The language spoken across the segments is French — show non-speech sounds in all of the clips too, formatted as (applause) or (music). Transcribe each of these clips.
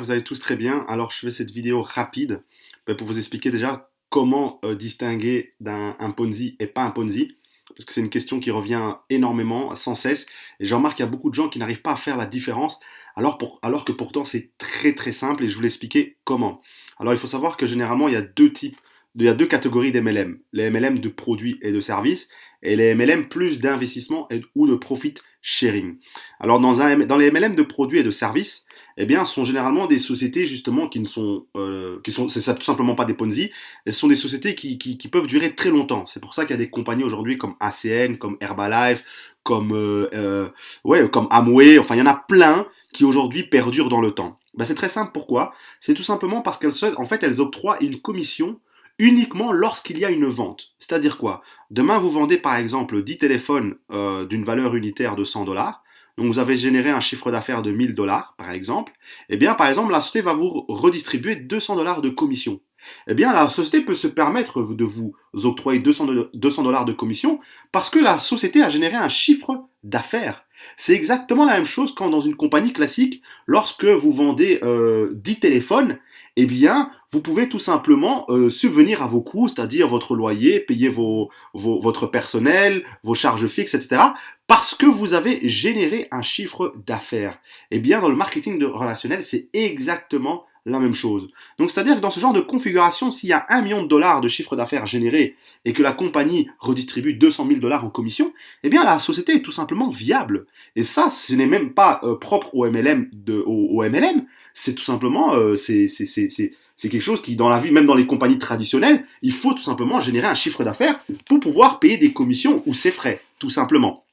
que vous allez tous très bien. Alors je fais cette vidéo rapide ben, pour vous expliquer déjà comment euh, distinguer d'un Ponzi et pas un Ponzi. Parce que c'est une question qui revient énormément, sans cesse. Et j'en remarque qu'il y a beaucoup de gens qui n'arrivent pas à faire la différence, alors, alors que pourtant c'est très très simple et je vous l'expliquer comment. Alors il faut savoir que généralement il y a deux types il y a deux catégories d'MLM, les MLM de produits et de services et les MLM plus d'investissement ou de profit sharing. Alors dans, un, dans les MLM de produits et de services, eh bien, ce sont généralement des sociétés justement qui ne sont, euh, qui sont, c'est tout simplement pas des Ponzi, ce sont des sociétés qui, qui, qui peuvent durer très longtemps. C'est pour ça qu'il y a des compagnies aujourd'hui comme ACN, comme Herbalife, comme euh, euh, ouais, comme Amway, enfin il y en a plein qui aujourd'hui perdurent dans le temps. Ben, c'est très simple. Pourquoi? C'est tout simplement parce qu'elles en fait, elles octroient une commission uniquement lorsqu'il y a une vente. C'est-à-dire quoi? Demain, vous vendez par exemple 10 téléphones euh, d'une valeur unitaire de 100 dollars. Donc vous avez généré un chiffre d'affaires de 1000 dollars par exemple. Eh bien par exemple, la société va vous redistribuer 200 dollars de commission. Eh bien la société peut se permettre de vous octroyer 200 dollars de commission parce que la société a généré un chiffre d'affaires. C'est exactement la même chose quand dans une compagnie classique, lorsque vous vendez euh, 10 téléphones, eh bien, vous pouvez tout simplement euh, subvenir à vos coûts, c'est-à-dire votre loyer, payer vos, votre personnel, vos charges fixes, etc., parce que vous avez généré un chiffre d'affaires. Eh bien, dans le marketing relationnel, c'est exactement la même chose. Donc, c'est-à-dire que dans ce genre de configuration, s'il y a un million de dollars de chiffre d'affaires généré et que la compagnie redistribue 200 000 dollars en commission, eh bien, la société est tout simplement viable. Et ça, ce n'est même pas euh, propre au MLM, au MLM, c'est tout simplement, euh, quelque chose qui, dans la vie, même dans les compagnies traditionnelles, il faut tout simplement générer un chiffre d'affaires pour pouvoir payer des commissions ou ses frais, tout simplement.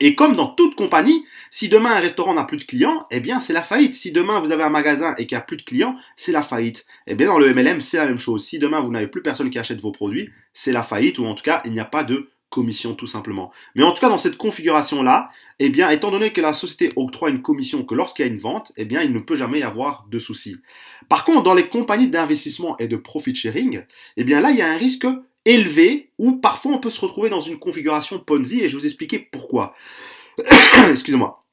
Et comme dans toute compagnie, si demain un restaurant n'a plus de clients, eh bien c'est la faillite. Si demain vous avez un magasin et qu'il n'y a plus de clients, c'est la faillite. Eh bien dans le MLM, c'est la même chose. Si demain vous n'avez plus personne qui achète vos produits, c'est la faillite ou en tout cas il n'y a pas de commission tout simplement. Mais en tout cas, dans cette configuration-là, eh bien, étant donné que la société octroie une commission que lorsqu'il y a une vente, eh bien, il ne peut jamais y avoir de souci. Par contre, dans les compagnies d'investissement et de profit sharing, eh bien là, il y a un risque élevé où parfois on peut se retrouver dans une configuration Ponzi et je vais vous expliquer pourquoi. (coughs) Excusez-moi.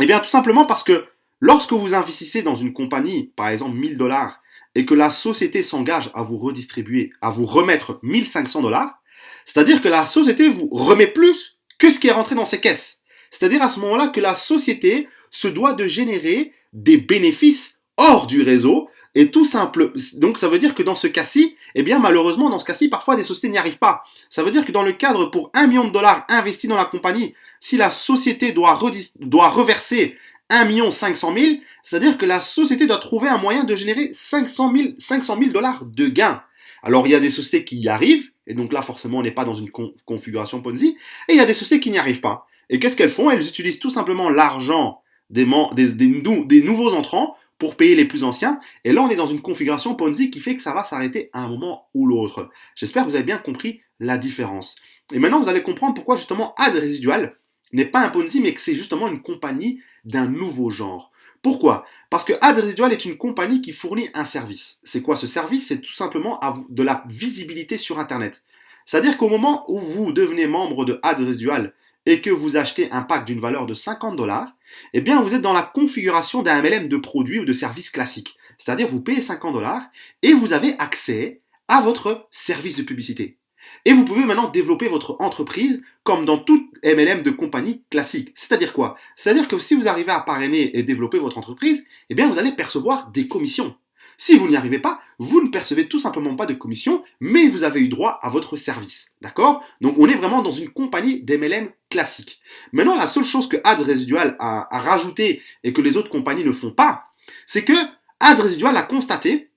Eh bien, tout simplement parce que lorsque vous investissez dans une compagnie, par exemple 1000 dollars, et que la société s'engage à vous redistribuer, à vous remettre 1500 dollars, c'est-à-dire que la société vous remet plus que ce qui est rentré dans ses caisses. C'est-à-dire à ce moment-là que la société se doit de générer des bénéfices hors du réseau et tout simple. Donc ça veut dire que dans ce cas-ci, eh bien malheureusement dans ce cas-ci, parfois des sociétés n'y arrivent pas. Ça veut dire que dans le cadre pour un million de dollars investis dans la compagnie, si la société doit, doit reverser 1 million 500 000, c'est-à-dire que la société doit trouver un moyen de générer 500 000, 500 000 dollars de gains. Alors il y a des sociétés qui y arrivent, et donc là forcément on n'est pas dans une configuration Ponzi, et il y a des sociétés qui n'y arrivent pas. Et qu'est-ce qu'elles font? Elles utilisent tout simplement l'argent des, des, nouveaux entrants pour payer les plus anciens, et là on est dans une configuration Ponzi qui fait que ça va s'arrêter à un moment ou l'autre. J'espère que vous avez bien compris la différence. Et maintenant vous allez comprendre pourquoi justement Ad Résidual n'est pas un Ponzi, mais que c'est justement une compagnie d'un nouveau genre. Pourquoi? Parce que Ad Residual est une compagnie qui fournit un service. C'est quoi ce service? C'est tout simplement de la visibilité sur Internet. C'est-à-dire qu'au moment où vous devenez membre de Ad Residual et que vous achetez un pack d'une valeur de 50 dollars, eh bien vous êtes dans la configuration d'un MLM de produits ou de services classiques. C'est-à-dire vous payez 50 dollars et vous avez accès à votre service de publicité. Et vous pouvez maintenant développer votre entreprise comme dans toute MLM de compagnie classique. C'est-à-dire quoi? C'est-à-dire que si vous arrivez à parrainer et développer votre entreprise, eh bien vous allez percevoir des commissions. Si vous n'y arrivez pas, vous ne percevez tout simplement pas de commission, mais vous avez eu droit à votre service. D'accord? Donc on est vraiment dans une compagnie d'MLM classique. Maintenant, la seule chose que Ad Residual a, a rajouté et que les autres compagnies ne font pas, c'est que Ad Residual a constaté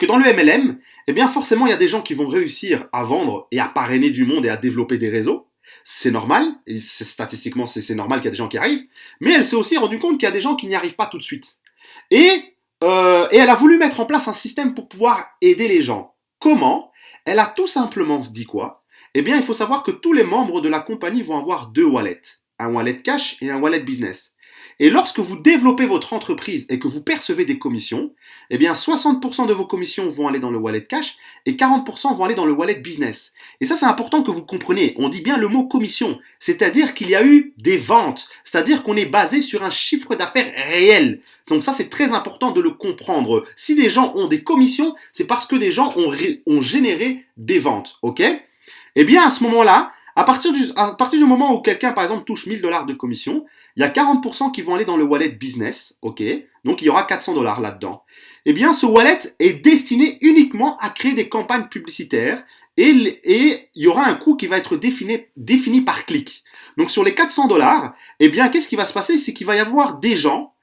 que dans le MLM, eh bien forcément il y a des gens qui vont réussir à vendre et à parrainer du monde et à développer des réseaux. C'est normal, et statistiquement c'est normal qu'il y a des gens qui arrivent, mais elle s'est aussi rendu compte qu'il y a des gens qui n'y arrivent pas tout de suite. Et, euh, et elle a voulu mettre en place un système pour pouvoir aider les gens. Comment? Elle a tout simplement dit quoi? Eh bien il faut savoir que tous les membres de la compagnie vont avoir deux wallets, un wallet cash et un wallet business. Et lorsque vous développez votre entreprise et que vous percevez des commissions, eh bien 60% de vos commissions vont aller dans le wallet cash et 40% vont aller dans le wallet business. Et ça, c'est important que vous compreniez. On dit bien le mot commission, c'est-à-dire qu'il y a eu des ventes, c'est-à-dire qu'on est basé sur un chiffre d'affaires réel. Donc ça, c'est très important de le comprendre. Si des gens ont des commissions, c'est parce que des gens ont, ont généré des ventes, ok? Eh bien, à ce moment-là, à partir, du, à partir du moment où quelqu'un, par exemple, touche 1000 dollars de commission, il y a 40% qui vont aller dans le wallet business, ok? Donc il y aura 400 dollars là-dedans. Eh bien, ce wallet est destiné uniquement à créer des campagnes publicitaires et, il y aura un coût qui va être défini, défini par clic. Donc sur les 400 dollars, eh bien, qu'est-ce qui va se passer? C'est qu'il va y avoir des gens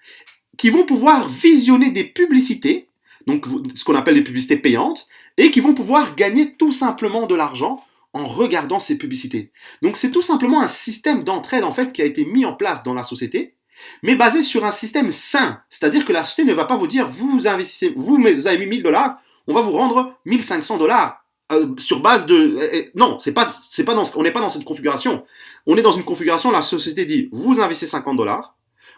qui vont pouvoir visionner des publicités, donc ce qu'on appelle des publicités payantes, et qui vont pouvoir gagner tout simplement de l'argent en regardant ces publicités. Donc c'est tout simplement un système d'entraide en fait qui a été mis en place dans la société, mais basé sur un système sain. C'est-à-dire que la société ne va pas vous dire vous investissez, vous, avez mis 1000 dollars, on va vous rendre 1500 dollars. Euh, sur base de euh, euh, non c'est pas c'est pas dans on n'est pas dans cette configuration on est dans une configuration la société dit vous investissez 50 dollars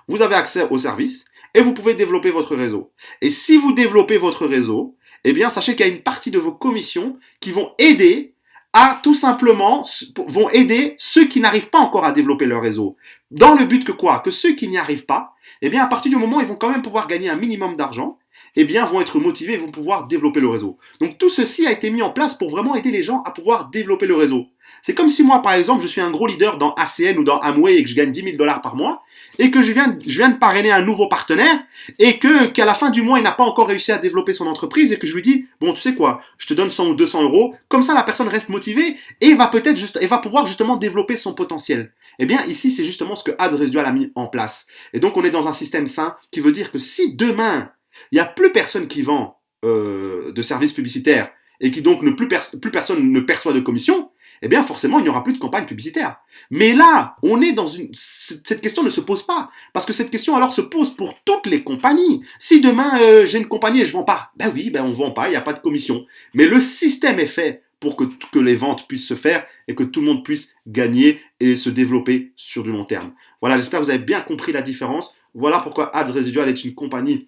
vous avez accès au service et vous pouvez développer votre réseau et si vous développez votre réseau eh bien sachez qu'il y a une partie de vos commissions qui vont aider à tout simplement vont aider ceux qui n'arrivent pas encore à développer leur réseau. Dans le but que quoi? Que ceux qui n'y arrivent pas, eh bien à partir du moment où ils vont quand même pouvoir gagner un minimum d'argent, eh bien vont être motivés et vont pouvoir développer le réseau. Donc tout ceci a été mis en place pour vraiment aider les gens à pouvoir développer le réseau. C'est comme si moi, par exemple, je suis un gros leader dans ACN ou dans Amway et que je gagne 10 000 dollars par mois et que je viens, je viens de parrainer un nouveau partenaire et que qu'à la fin du mois, il n'a pas encore réussi à développer son entreprise et que je lui dis, bon, tu sais quoi, je te donne 100 ou 200 euros. Comme ça, la personne reste motivée et va peut-être juste, et va pouvoir justement développer son potentiel. Eh bien, ici, c'est justement ce que Ad a mis en place. Et donc, on est dans un système sain qui veut dire que si demain, il n'y a plus personne qui vend euh, de services publicitaires et qui donc ne plus, plus personne ne perçoit de commission, eh bien forcément, il n'y aura plus de campagne publicitaire. Mais là, on est dans une... Cette question ne se pose pas. Parce que cette question alors se pose pour toutes les compagnies. Si demain, euh, j'ai une compagnie et je vends pas, ben oui, ben on vend pas, il n'y a pas de commission. Mais le système est fait pour que, que les ventes puissent se faire et que tout le monde puisse gagner et se développer sur du long terme. Voilà, j'espère que vous avez bien compris la différence. Voilà pourquoi Ads Residual est une compagnie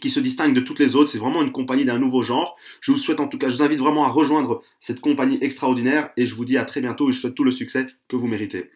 qui se distingue de toutes les autres. C'est vraiment une compagnie d'un nouveau genre. Je vous souhaite en tout cas, je vous invite vraiment à rejoindre cette compagnie extraordinaire et je vous dis à très bientôt et je souhaite tout le succès que vous méritez.